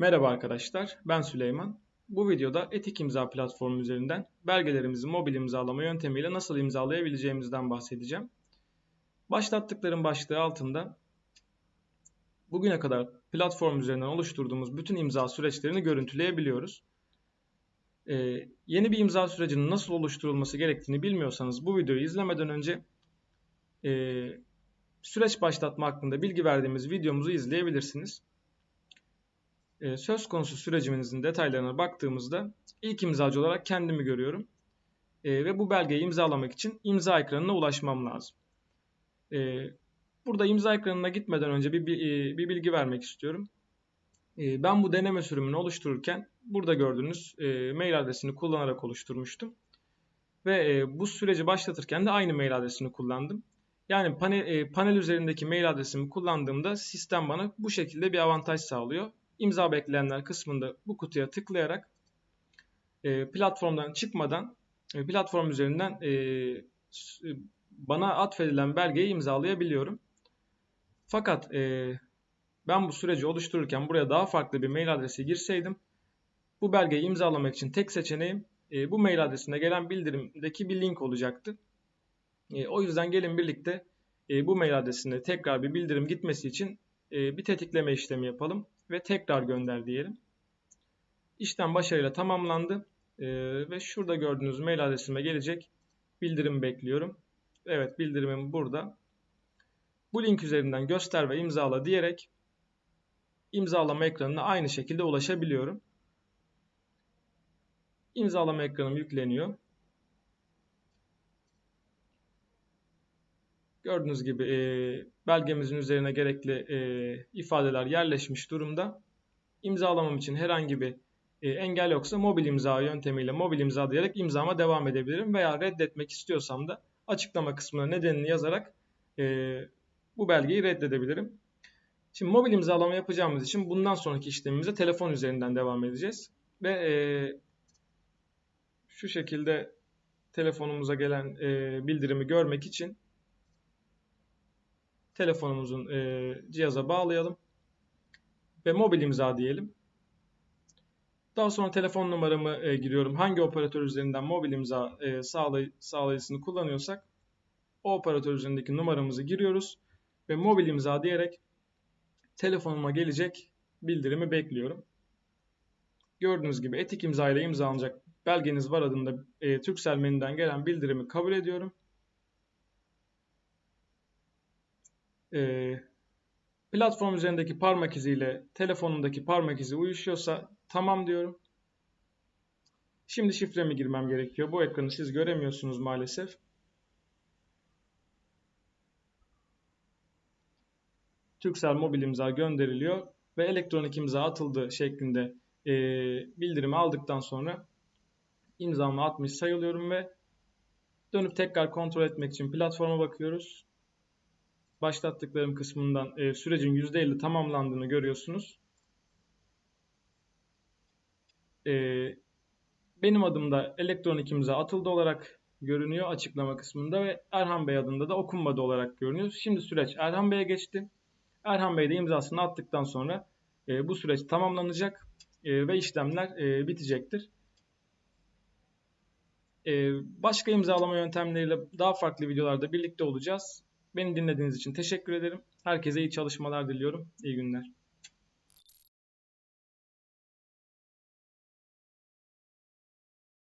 Merhaba arkadaşlar, ben Süleyman. Bu videoda Etik İmza platformu üzerinden belgelerimizi mobil imzalama yöntemiyle nasıl imzalayabileceğimizden bahsedeceğim. Başlattıklarım başlığı altında bugüne kadar platform üzerinden oluşturduğumuz bütün imza süreçlerini görüntüleyebiliyoruz. Ee, yeni bir imza sürecinin nasıl oluşturulması gerektiğini bilmiyorsanız bu videoyu izlemeden önce e, süreç başlatma hakkında bilgi verdiğimiz videomuzu izleyebilirsiniz. Ee, söz konusu sürecimizin detaylarına baktığımızda ilk imzacı olarak kendimi görüyorum. Ee, ve bu belgeyi imzalamak için imza ekranına ulaşmam lazım. Ee, burada imza ekranına gitmeden önce bir, bir, e, bir bilgi vermek istiyorum. Ben bu deneme sürümünü oluştururken burada gördüğünüz e, mail adresini kullanarak oluşturmuştum. Ve e, bu süreci başlatırken de aynı mail adresini kullandım. Yani panel, panel üzerindeki mail adresimi kullandığımda sistem bana bu şekilde bir avantaj sağlıyor imza bekleyenler kısmında bu kutuya tıklayarak e, platformdan çıkmadan e, platform üzerinden e, bana atfedilen belgeyi imzalayabiliyorum. Fakat e, ben bu süreci oluştururken buraya daha farklı bir mail adresi girseydim bu belgeyi imzalamak için tek seçeneğim e, bu mail adresine gelen bildirimdeki bir link olacaktı. E, o yüzden gelin birlikte e, bu mail adresine tekrar bir bildirim gitmesi için e, bir tetikleme işlemi yapalım ve tekrar gönder diyelim. İşlem başarıyla tamamlandı e, ve şurada gördüğünüz mail adresime gelecek bildirim bekliyorum. Evet bildirimim burada. Bu link üzerinden göster ve imzala diyerek imzalama ekranına aynı şekilde ulaşabiliyorum. İmzalama ekranım yükleniyor. Gördüğünüz gibi e, belgemizin üzerine gerekli e, ifadeler yerleşmiş durumda. İmzalamam için herhangi bir e, engel yoksa mobil imza yöntemiyle mobil imza diyerek imzama devam edebilirim. Veya reddetmek istiyorsam da açıklama kısmına nedenini yazarak e, bu belgeyi reddedebilirim. Şimdi mobil imzalama yapacağımız için bundan sonraki işlemimize telefon üzerinden devam edeceğiz. Ve e, şu şekilde telefonumuza gelen e, bildirimi görmek için telefonumuzun e, cihaza bağlayalım ve mobil imza diyelim. Daha sonra telefon numaramı e, giriyorum. Hangi operatör üzerinden mobil imza e, sağlay sağlayıcısını kullanıyorsak o operatör üzerindeki numaramızı giriyoruz ve mobil imza diyerek telefonuma gelecek bildirimi bekliyorum. Gördüğünüz gibi etik imza ile imzalanacak belgeniz var adında e, Türksel menüden gelen bildirimi kabul ediyorum. E, platform üzerindeki parmak iziyle telefonundaki parmak izi uyuşuyorsa tamam diyorum. Şimdi şifremi girmem gerekiyor. Bu ekranı siz göremiyorsunuz maalesef. Türksel mobil imza gönderiliyor ve elektronik imza atıldı şeklinde e, bildirimi aldıktan sonra imzamı atmış sayılıyorum ve dönüp tekrar kontrol etmek için platforma bakıyoruz başlattıklarım kısmından e, sürecin %50 tamamlandığını görüyorsunuz. E, benim adımda elektronik imza atıldı olarak görünüyor açıklama kısmında ve Erhan Bey adında da okunmadı olarak görünüyor. Şimdi süreç Erhan Bey'e geçti. Erhan Bey de imzasını attıktan sonra e, bu süreç tamamlanacak e, ve işlemler e, bitecektir. E, başka imzalama yöntemleriyle daha farklı videolarda birlikte olacağız. Beni dinlediğiniz için teşekkür ederim. Herkese iyi çalışmalar diliyorum. İyi günler.